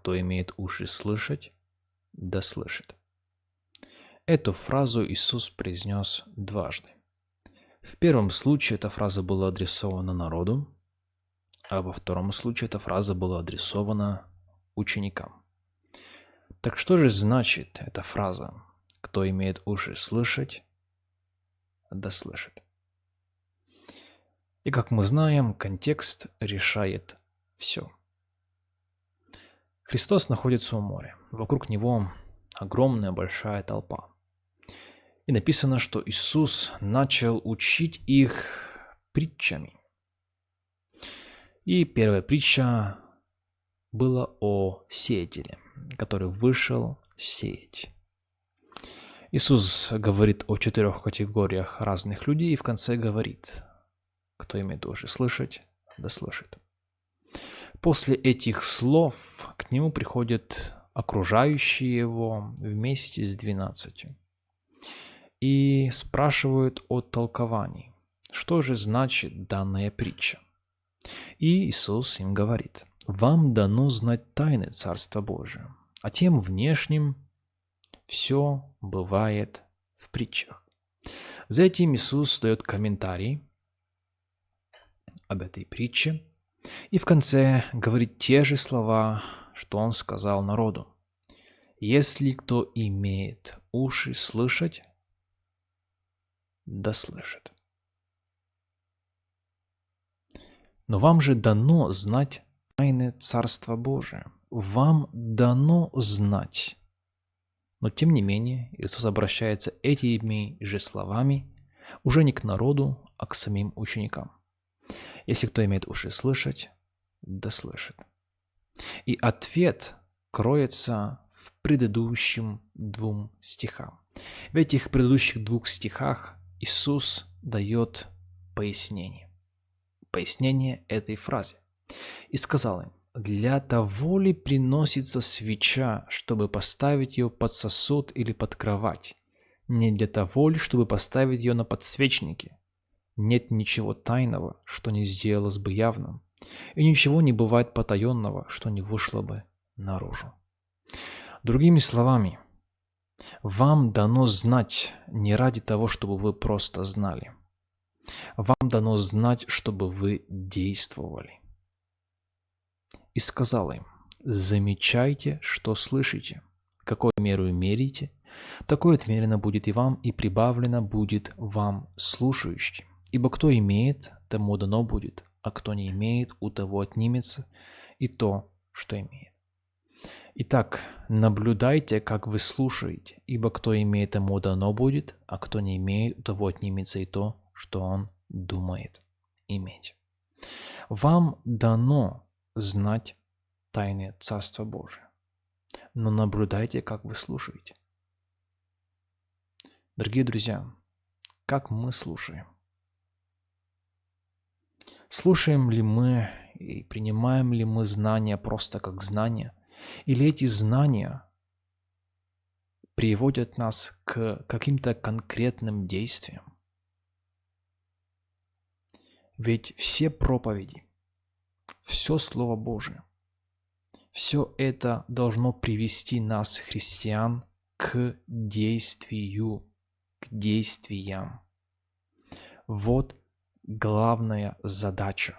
кто имеет уши слышать, да слышит. Эту фразу Иисус произнес дважды. В первом случае эта фраза была адресована народу, а во втором случае эта фраза была адресована ученикам. Так что же значит эта фраза «Кто имеет уши слышать, да слышит»? И как мы знаем, контекст решает все. Христос находится у моря. Вокруг него огромная большая толпа. И написано, что Иисус начал учить их притчами. И первая притча была о сеятеле, который вышел сеять. Иисус говорит о четырех категориях разных людей и в конце говорит, кто имеет уши слышать, да слышит. После этих слов к нему приходят окружающие его вместе с двенадцатью и спрашивают о толковании, что же значит данная притча. И Иисус им говорит, «Вам дано знать тайны Царства Божия, а тем внешним все бывает в притчах». За этим Иисус дает комментарий об этой притче и в конце говорит те же слова, что Он сказал народу. «Если кто имеет уши слышать, да слышит». Но вам же дано знать тайны Царства Божия. Вам дано знать. Но тем не менее, Иисус обращается этими же словами уже не к народу, а к самим ученикам. Если кто имеет уши слышать, да слышит. И ответ кроется в предыдущем двум стихам. В этих предыдущих двух стихах Иисус дает пояснение пояснение этой фразы. И сказал им, для того ли приносится свеча, чтобы поставить ее под сосуд или под кровать? Не для того ли, чтобы поставить ее на подсвечнике? Нет ничего тайного, что не сделалось бы явным, и ничего не бывает потаенного, что не вышло бы наружу. Другими словами, вам дано знать не ради того, чтобы вы просто знали – вам дано знать, чтобы вы действовали. И сказал им, замечайте, что слышите, какую меру мерите, такое отмерено будет и вам, и прибавлено будет вам слушающим. Ибо кто имеет, тому дано будет, а кто не имеет, у того отнимется и то, что имеет. Итак, наблюдайте, как вы слушаете, ибо кто имеет, тому дано будет, а кто не имеет, у того отнимется и то, что он думает иметь. Вам дано знать тайны Царства Божия, но наблюдайте, как вы слушаете. Дорогие друзья, как мы слушаем? Слушаем ли мы и принимаем ли мы знания просто как знания? Или эти знания приводят нас к каким-то конкретным действиям? Ведь все проповеди, все Слово Божие, все это должно привести нас, христиан, к действию, к действиям. Вот главная задача